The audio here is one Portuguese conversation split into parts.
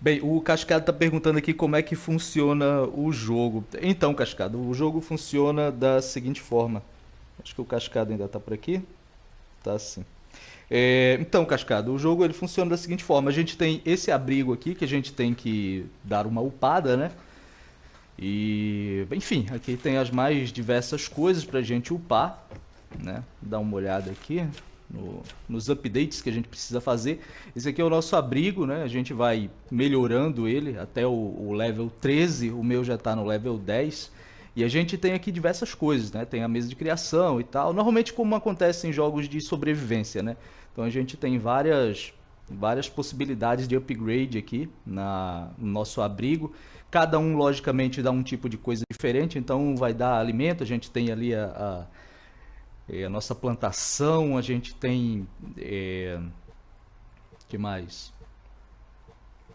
Bem, o Cascado está perguntando aqui como é que funciona o jogo. Então, Cascado, o jogo funciona da seguinte forma. Acho que o Cascado ainda está por aqui. Tá sim. É, então, Cascado, o jogo ele funciona da seguinte forma: a gente tem esse abrigo aqui que a gente tem que dar uma upada, né? E, enfim, aqui tem as mais diversas coisas para a gente upar, né? Dá uma olhada aqui no, nos updates que a gente precisa fazer. Esse aqui é o nosso abrigo, né? A gente vai melhorando ele até o, o level 13, o meu já está no level 10. E a gente tem aqui diversas coisas, né? Tem a mesa de criação e tal. Normalmente como acontece em jogos de sobrevivência, né? Então a gente tem várias, várias possibilidades de upgrade aqui na, no nosso abrigo. Cada um, logicamente, dá um tipo de coisa diferente. Então vai dar alimento, a gente tem ali a, a, é, a nossa plantação, a gente tem... É, que mais?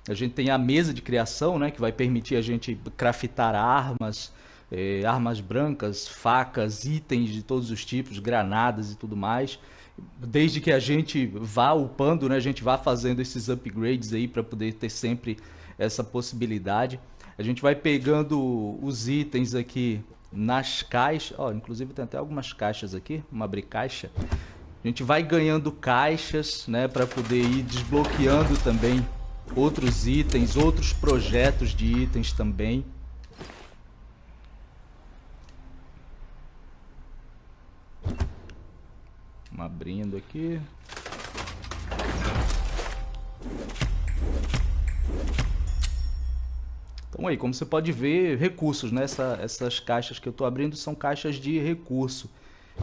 A gente tem a mesa de criação, né? Que vai permitir a gente craftar armas é, armas brancas, facas, itens de todos os tipos, granadas e tudo mais. Desde que a gente vá upando, né, a gente vá fazendo esses upgrades aí para poder ter sempre essa possibilidade. A gente vai pegando os itens aqui nas caixas, ó, inclusive tem até algumas caixas aqui, uma abrir caixa. A gente vai ganhando caixas, né, para poder ir desbloqueando também outros itens, outros projetos de itens também. Vamos abrindo aqui. Então aí, como você pode ver, recursos, né? Essa, essas caixas que eu estou abrindo são caixas de recurso.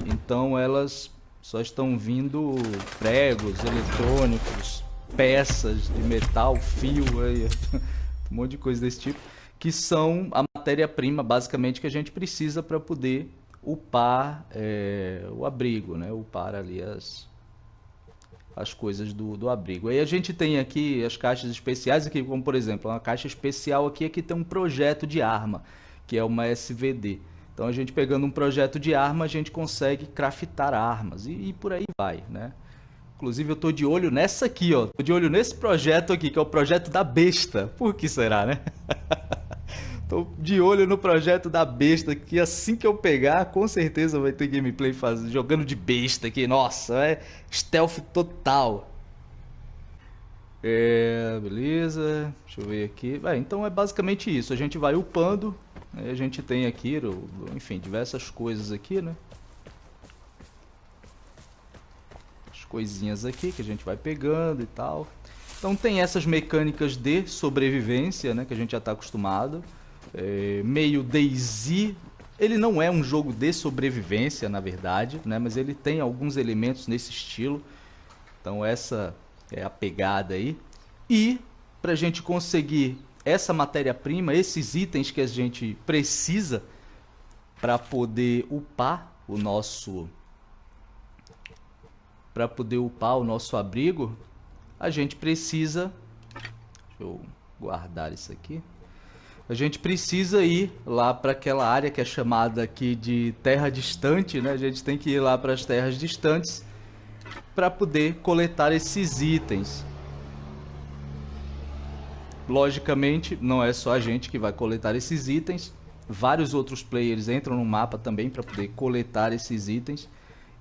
Então elas só estão vindo pregos, eletrônicos, peças de metal, fio, aí, um monte de coisa desse tipo, que são a matéria-prima basicamente que a gente precisa para poder upar é, o abrigo, né? upar ali as, as coisas do, do abrigo. Aí a gente tem aqui as caixas especiais, aqui, como por exemplo, uma caixa especial aqui, aqui tem um projeto de arma, que é uma SVD. Então a gente pegando um projeto de arma, a gente consegue craftar armas e, e por aí vai, né? Inclusive eu tô de olho nessa aqui, ó. Tô de olho nesse projeto aqui, que é o projeto da besta. Por que será, né? Tô de olho no projeto da besta, que assim que eu pegar, com certeza vai ter gameplay faz... jogando de besta aqui. Nossa, é stealth total. É, beleza. Deixa eu ver aqui. É, então é basicamente isso. A gente vai upando. A gente tem aqui, enfim, diversas coisas aqui, né? As coisinhas aqui que a gente vai pegando e tal. Então tem essas mecânicas de sobrevivência, né? Que a gente já está acostumado é, meio DayZ. Ele não é um jogo de sobrevivência, na verdade, né? mas ele tem alguns elementos nesse estilo. Então essa é a pegada aí. E para a gente conseguir essa matéria-prima, esses itens que a gente precisa para poder upar o nosso para poder upar o nosso abrigo, a gente precisa deixa eu guardar isso aqui a gente precisa ir lá para aquela área que é chamada aqui de terra distante, né? A gente tem que ir lá para as terras distantes para poder coletar esses itens. Logicamente, não é só a gente que vai coletar esses itens. Vários outros players entram no mapa também para poder coletar esses itens.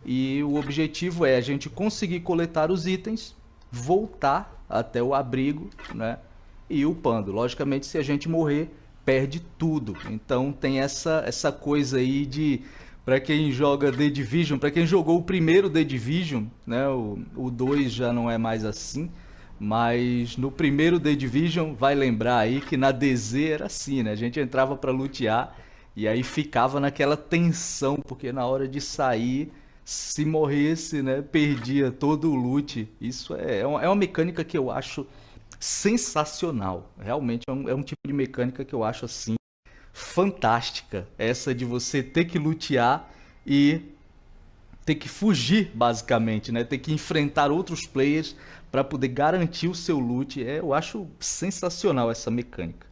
E o objetivo é a gente conseguir coletar os itens, voltar até o abrigo, né? E upando. Logicamente, se a gente morrer, perde tudo. Então tem essa, essa coisa aí de para quem joga The Division, para quem jogou o primeiro The Division, né, o 2 já não é mais assim, mas no primeiro The Division vai lembrar aí que na DZ era assim, né? A gente entrava para lutear e aí ficava naquela tensão, porque na hora de sair, se morresse, né, perdia todo o loot. Isso é, é uma, é uma mecânica que eu acho sensacional. Realmente é um, é um tipo de mecânica que eu acho assim fantástica. Essa de você ter que lutear e ter que fugir, basicamente, né? Ter que enfrentar outros players para poder garantir o seu loot. É, eu acho sensacional essa mecânica.